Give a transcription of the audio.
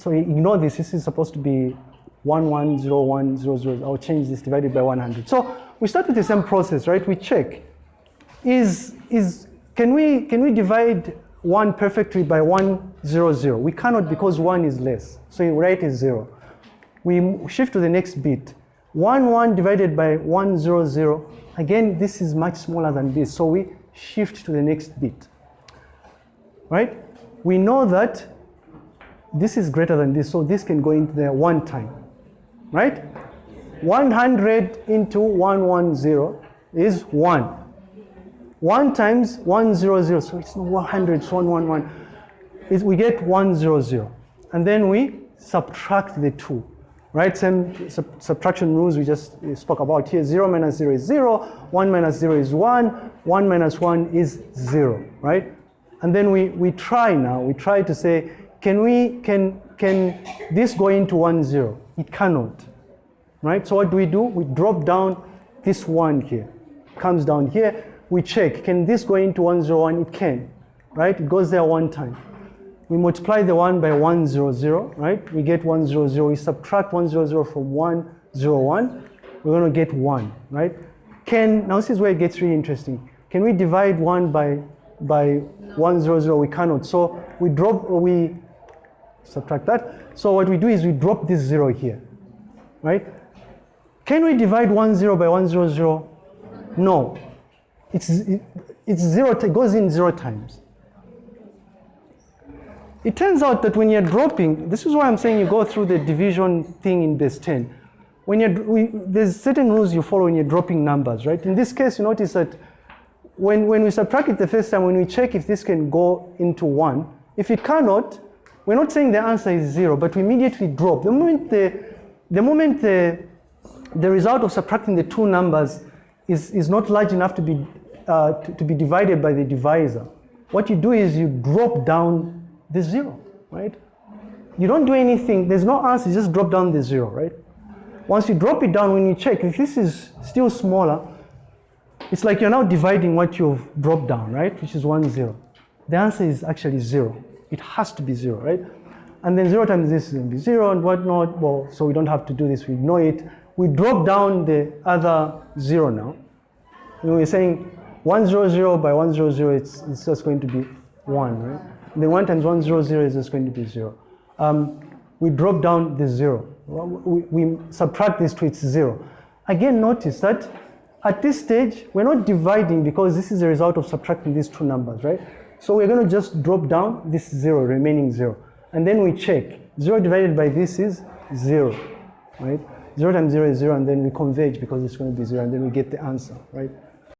so ignore this. This is supposed to be 110100. I'll change this divided by 100. So we start with the same process, right? We check. Is, is, can, we, can we divide 1 perfectly by 100? We cannot because 1 is less. So you write is 0. We shift to the next bit. 1, 1 divided by 100. Again, this is much smaller than this. So we shift to the next bit. Right? We know that this is greater than this, so this can go into there one time. Right? 100 into 110 is 1. 1 times 100, so it's not 100, it's 111. Is we get 100. And then we subtract the 2. Right? Same sub subtraction rules we just spoke about here. 0 minus 0 is 0, 1 minus 0 is 1, 1 minus 1 is 0. Right? And then we, we try now, we try to say, can we, can, can this go into 1, 0? It cannot, right? So what do we do? We drop down this 1 here, comes down here, we check, can this go into 101? It can, right? It goes there one time. We multiply the 1 by 100, right? We get 100. We subtract 100 from 101. We're going to get 1, right? Can, now this is where it gets really interesting. Can we divide 1 by, by 100? We cannot. So we drop, we subtract that. So what we do is we drop this 0 here, right? Can we divide 10 by 100? No. It's, it, it's zero, it goes in zero times. It turns out that when you're dropping, this is why I'm saying you go through the division thing in base 10. When you're, we, there's certain rules you follow when you're dropping numbers, right? In this case, you notice that when, when we subtract it the first time, when we check if this can go into one, if it cannot, we're not saying the answer is zero, but we immediately drop. The moment the, the, moment the, the result of subtracting the two numbers is, is not large enough to be, uh, to, to be divided by the divisor, what you do is you drop down the zero, right? You don't do anything, there's no answer, you just drop down the zero, right? Once you drop it down, when you check, if this is still smaller, it's like you're now dividing what you've dropped down, right? Which is one zero. The answer is actually zero. It has to be zero, right? And then zero times this is going to be zero and whatnot. Well, so we don't have to do this, we ignore it. We drop down the other zero now. Know, we're saying 100 by 100, it's, it's just going to be 1, right? And then 1 times 100 is just going to be 0. Um, we drop down the 0. We, we subtract this to its 0. Again, notice that at this stage, we're not dividing because this is a result of subtracting these two numbers, right? So we're going to just drop down this 0, remaining 0. And then we check. 0 divided by this is 0, right? 0 times 0 is 0, and then we converge because it's going to be 0, and then we get the answer, right?